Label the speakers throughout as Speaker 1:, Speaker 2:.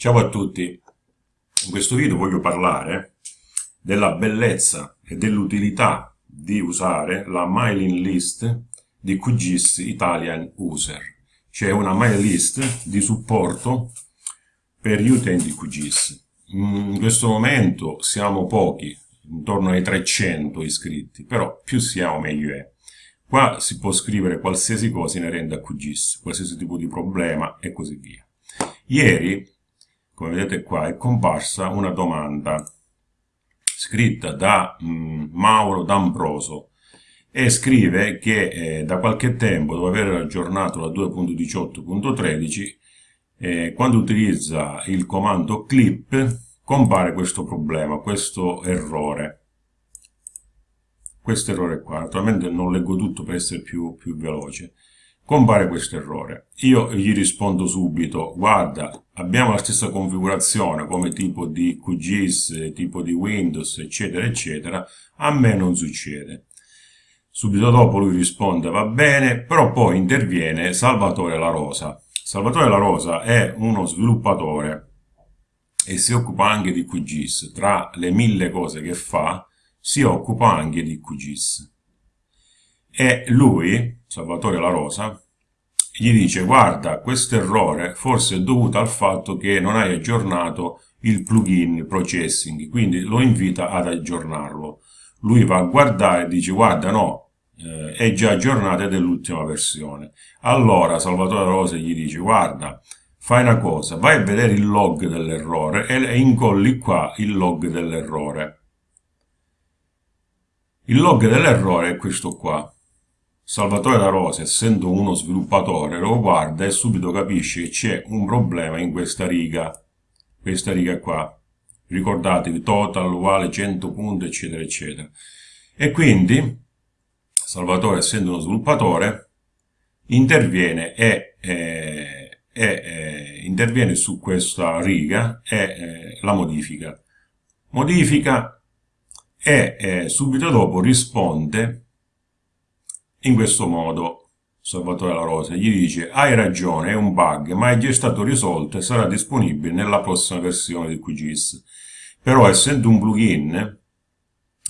Speaker 1: Ciao a tutti, in questo video voglio parlare della bellezza e dell'utilità di usare la mailing list di QGIS Italian User, cioè una mailing list di supporto per gli utenti QGIS. In questo momento siamo pochi, intorno ai 300 iscritti, però più siamo meglio è. Qua si può scrivere qualsiasi cosa inerente a QGIS, qualsiasi tipo di problema e così via. Ieri come vedete qua, è comparsa una domanda scritta da mh, mm, Mauro D'Ambroso e scrive che eh, da qualche tempo, dopo aver aggiornato la 2.18.13, eh, quando utilizza il comando clip compare questo problema, questo errore. Questo errore qua, naturalmente non leggo tutto per essere più, più veloce compare questo errore. Io gli rispondo subito, guarda, abbiamo la stessa configurazione come tipo di QGIS, tipo di Windows, eccetera, eccetera, a me non succede. Subito dopo lui risponde, va bene, però poi interviene Salvatore La Rosa. Salvatore La Rosa è uno sviluppatore e si occupa anche di QGIS. Tra le mille cose che fa, si occupa anche di QGIS. E lui, Salvatore La Rosa, gli dice guarda questo errore forse è dovuto al fatto che non hai aggiornato il plugin processing, quindi lo invita ad aggiornarlo. Lui va a guardare e dice guarda no, eh, è già aggiornato ed è l'ultima versione. Allora Salvatore La Rosa gli dice guarda fai una cosa, vai a vedere il log dell'errore e incolli qua il log dell'errore. Il log dell'errore è questo qua. Salvatore La Rosa, essendo uno sviluppatore, lo guarda e subito capisce che c'è un problema in questa riga, questa riga qua. Ricordatevi, total uguale 100 punti, eccetera, eccetera. E quindi, Salvatore, essendo uno sviluppatore, interviene e, eh, e eh, interviene su questa riga e eh, la modifica. Modifica e eh, subito dopo risponde in questo modo Salvatore La Rosa gli dice hai ragione, è un bug, ma è già stato risolto e sarà disponibile nella prossima versione di QGIS. Però essendo un plugin,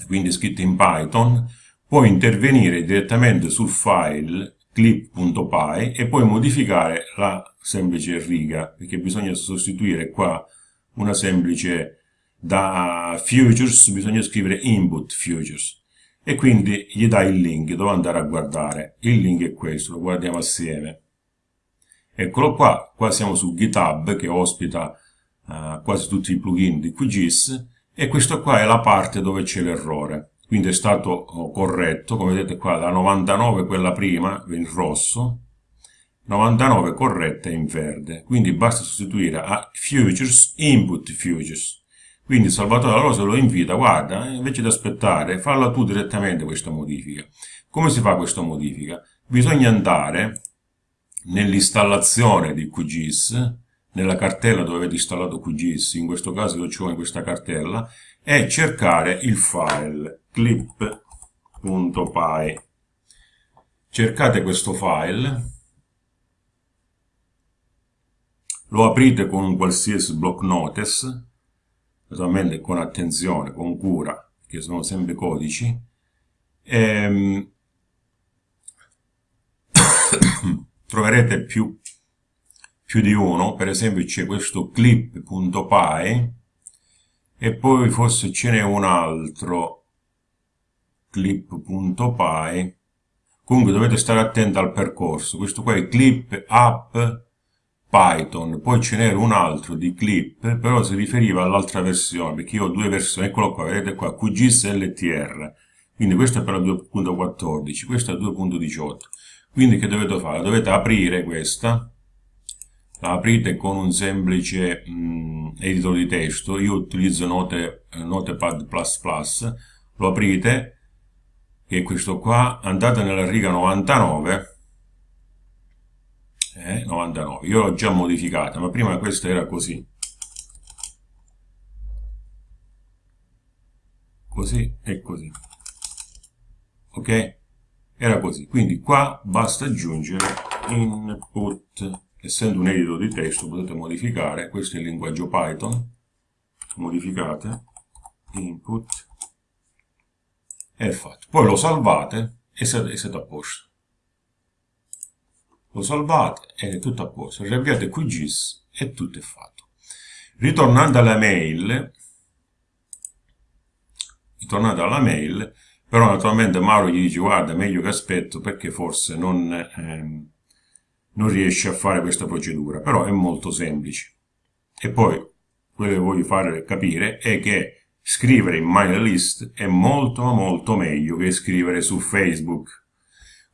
Speaker 1: quindi scritto in Python, puoi intervenire direttamente sul file clip.py e poi modificare la semplice riga, perché bisogna sostituire qua una semplice da futures, bisogna scrivere input futures e quindi gli dai il link dove andare a guardare. Il link è questo, lo guardiamo assieme. Eccolo qua, qua siamo su GitHub che ospita uh, quasi tutti i plugin di QGIS e questa qua è la parte dove c'è l'errore. Quindi è stato oh, corretto, come vedete qua, la 99 quella prima in rosso, 99 corretta in verde. Quindi basta sostituire a futures input futures. Quindi Salvatore La Rosa lo invita, guarda, invece di aspettare, falla tu direttamente questa modifica. Come si fa questa modifica? Bisogna andare nell'installazione di QGIS, nella cartella dove avete installato QGIS, in questo caso lo ho in questa cartella, e cercare il file clip.py. Cercate questo file, lo aprite con un qualsiasi block notice, naturalmente con attenzione, con cura, che sono sempre codici, ehm, troverete più, più di uno, per esempio c'è questo clip.py e poi forse ce n'è un altro clip.py comunque dovete stare attenti al percorso. Questo qua è clip app Python, poi ce n'era un altro di clip, però si riferiva all'altra versione, perché io ho due versioni, eccolo qua, vedete qua, QGIS LTR, quindi questo è per la 2.14, questo è la 2.18, quindi che dovete fare? Dovete aprire questa, la aprite con un semplice mh, mm, editor di testo, io utilizzo Note, Notepad++, lo aprite, che è questo qua, andate nella riga 99, eh, 99 io l'ho già modificata ma prima questa era così. Così e così. Ok? Era così. Quindi qua basta aggiungere input. Essendo un edito di testo potete modificare, questo è il linguaggio Python, modificate, input, è fatto. Poi lo salvate e siete a posto. Lo salvate e è tutto a posto. Riavviate QGIS e tutto è fatto. Ritornando alla mail, ritornando alla mail, però naturalmente Mauro gli dice guarda meglio che aspetto perché forse non, ehm, non riesce a fare questa procedura, però è molto semplice. E poi quello che voglio fare capire è che scrivere in mailing list è molto molto meglio che scrivere su Facebook.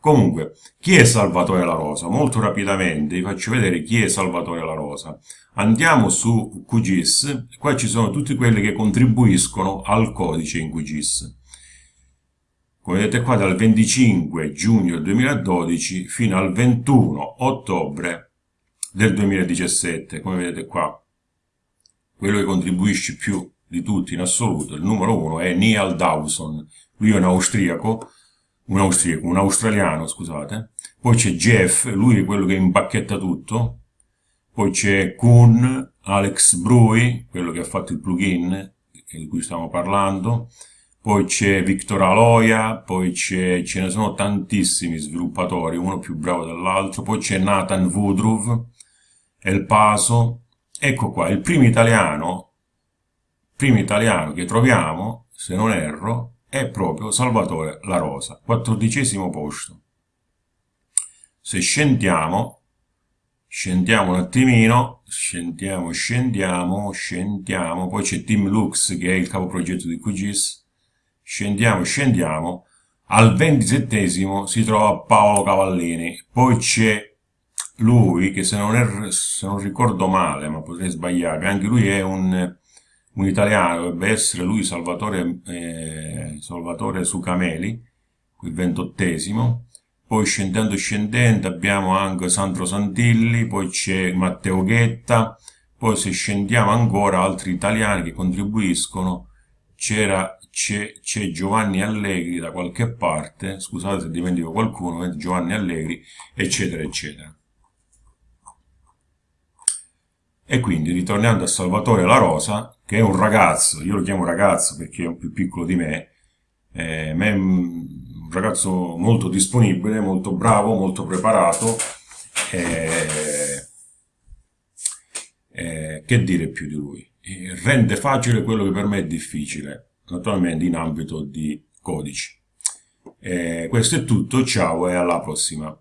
Speaker 1: Comunque, chi è Salvatore La Rosa? Molto rapidamente vi faccio vedere chi è Salvatore La Rosa. Andiamo su QGIS, qua ci sono tutti quelli che contribuiscono al codice in QGIS. Come vedete qua dal 25 giugno 2012 fino al 21 ottobre del 2017, come vedete qua. Quello che contribuisce più di tutti in assoluto, il numero uno, è Neil Dawson. Lui è un austriaco, un austriaco, un australiano, scusate. Poi c'è Jeff, lui è quello che impacchetta tutto. Poi c'è Kuhn, Alex Brui, quello che ha fatto il plugin di cui stiamo parlando. Poi c'è Victor Aloia, poi ce ne sono tantissimi sviluppatori, uno più bravo dell'altro. Poi c'è Nathan Woodruff, El Paso. Ecco qua, il primo italiano primo italiano che troviamo, se non erro, è proprio Salvatore La Rosa, quattordicesimo posto. Se scendiamo, scendiamo un attimino, scendiamo, scendiamo, scendiamo, poi c'è Tim Lux che è il capoprogetto di QGIS, scendiamo, scendiamo, al ventisettesimo si trova Paolo Cavallini, poi c'è lui che se non, è, se non ricordo male, ma potrei sbagliare, anche lui è un un italiano dovrebbe essere lui Salvatore, eh, Salvatore Sucameli, il ventottesimo, poi scendendo scendendo abbiamo anche Sandro Santilli, poi c'è Matteo Ghetta, poi se scendiamo ancora altri italiani che contribuiscono, c'era c'è Giovanni Allegri da qualche parte, scusate se dimentico qualcuno, Giovanni Allegri, eccetera, eccetera. E quindi, ritornando a Salvatore La Rosa, che è un ragazzo, io lo chiamo ragazzo perché è più piccolo di me, eh, è un ragazzo molto disponibile, molto bravo, molto preparato, eh, eh, che dire più di lui? rende facile quello che per me è difficile, naturalmente in ambito di codici. questo è tutto, ciao e alla prossima.